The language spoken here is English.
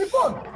report.